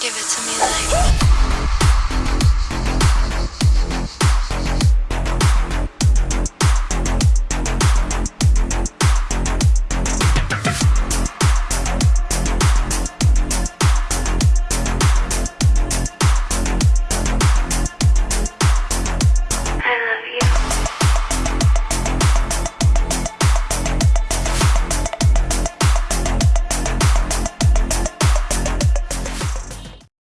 Give it to me like